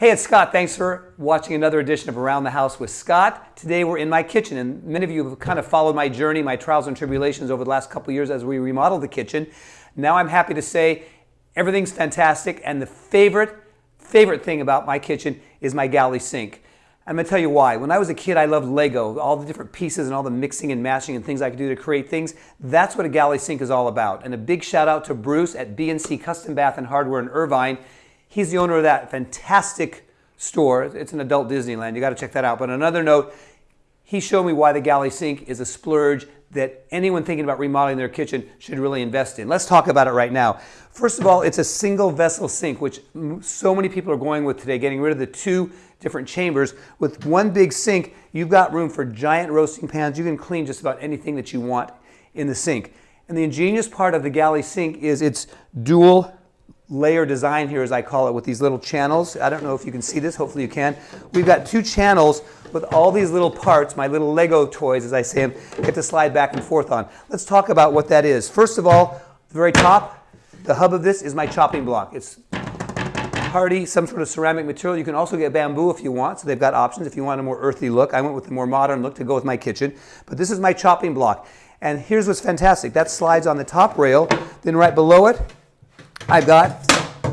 Hey, it's Scott. Thanks for watching another edition of Around the House with Scott. Today we're in my kitchen, and many of you have kind of followed my journey, my trials and tribulations over the last couple years as we remodeled the kitchen. Now I'm happy to say everything's fantastic, and the favorite, favorite thing about my kitchen is my galley sink. I'm to tell you why. When I was a kid, I loved Lego, all the different pieces and all the mixing and mashing and things I could do to create things. That's what a galley sink is all about. And a big shout out to Bruce at B&C Custom Bath and Hardware in Irvine. He's the owner of that fantastic store. It's an adult Disneyland. You got to check that out. But another note, he showed me why the galley sink is a splurge that anyone thinking about remodeling their kitchen should really invest in. Let's talk about it right now. First of all, it's a single vessel sink, which so many people are going with today, getting rid of the two different chambers. With one big sink, you've got room for giant roasting pans. You can clean just about anything that you want in the sink. And the ingenious part of the galley sink is its dual layer design here, as I call it, with these little channels. I don't know if you can see this. Hopefully you can. We've got two channels with all these little parts, my little Lego toys, as I say them, get to slide back and forth on. Let's talk about what that is. First of all, the very top, the hub of this is my chopping block. It's hardy, some sort of ceramic material. You can also get bamboo if you want, so they've got options if you want a more earthy look. I went with the more modern look to go with my kitchen, but this is my chopping block. And here's what's fantastic. That slides on the top rail. Then right below it, I've got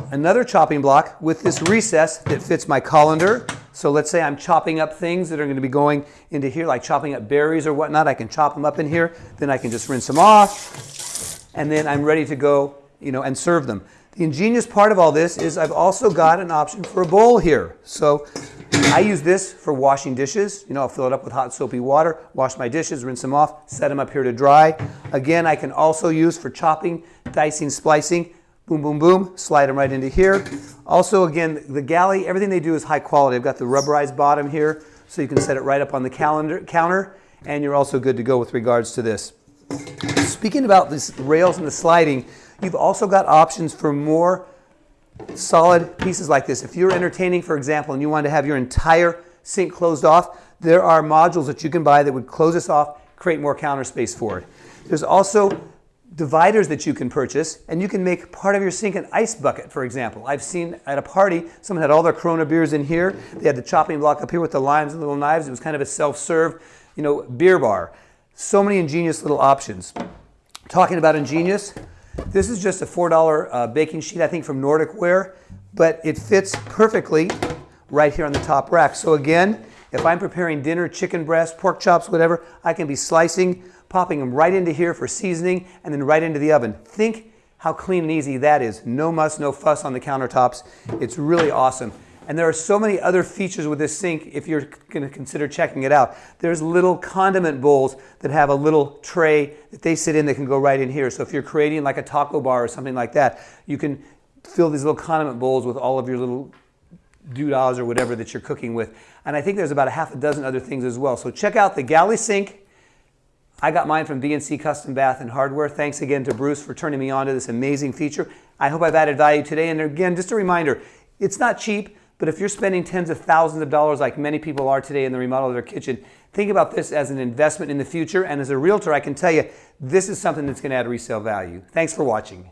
another chopping block with this recess that fits my colander. So let's say I'm chopping up things that are going to be going into here, like chopping up berries or whatnot. I can chop them up in here. Then I can just rinse them off. And then I'm ready to go, you know, and serve them. The ingenious part of all this is I've also got an option for a bowl here. So I use this for washing dishes. You know, I'll fill it up with hot soapy water, wash my dishes, rinse them off, set them up here to dry. Again, I can also use for chopping, dicing, splicing. Boom, boom, boom, slide them right into here. Also, again, the galley, everything they do is high quality. I've got the rubberized bottom here, so you can set it right up on the calendar, counter, and you're also good to go with regards to this. Speaking about these rails and the sliding, you've also got options for more solid pieces like this. If you're entertaining, for example, and you want to have your entire sink closed off, there are modules that you can buy that would close this off, create more counter space for it. There's also dividers that you can purchase, and you can make part of your sink an ice bucket, for example. I've seen at a party, someone had all their Corona beers in here. They had the chopping block up here with the limes and little knives. It was kind of a self-serve, you know, beer bar. So many ingenious little options. Talking about ingenious, this is just a $4 uh, baking sheet, I think from Nordic Ware, but it fits perfectly right here on the top rack. So again, if I'm preparing dinner, chicken breast, pork chops, whatever, I can be slicing popping them right into here for seasoning, and then right into the oven. Think how clean and easy that is. No muss, no fuss on the countertops. It's really awesome. And there are so many other features with this sink if you're going to consider checking it out. There's little condiment bowls that have a little tray that they sit in that can go right in here. So if you're creating like a taco bar or something like that, you can fill these little condiment bowls with all of your little doodahs or whatever that you're cooking with. And I think there's about a half a dozen other things as well. So check out the galley sink I got mine from B&C Custom Bath and Hardware. Thanks again to Bruce for turning me on to this amazing feature. I hope I've added value today. And again, just a reminder, it's not cheap, but if you're spending tens of thousands of dollars like many people are today in the remodel of their kitchen, think about this as an investment in the future. And as a realtor, I can tell you, this is something that's going to add resale value. Thanks for watching.